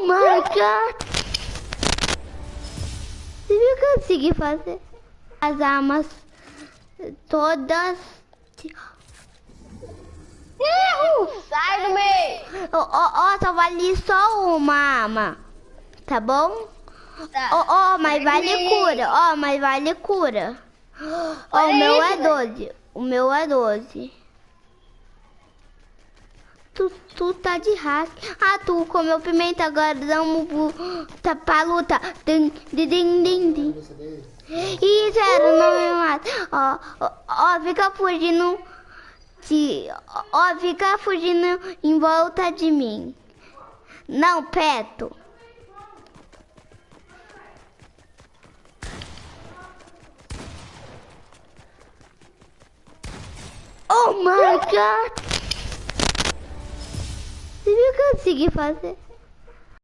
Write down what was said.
Oh my god! Você viu que eu consegui fazer? As armas todas. Erro! Sai do meio! Ó, ó, ó, só vale só uma arma. Tá bom? Tá. Ó, ó, mas vale cura. Ó, mas vale cura. Ó, o Olha meu é 12. O meu é 12. Tu, tá de hack. Ah, tu comeu pimenta, agora vamos tá pra luta. Din, din, din, din, din. Ih, zero, não me mata. Ó, ó, ó, fica fugindo. De, ó, fica fugindo em volta de mim. Não, perto. Oh my god! Consegui fazer?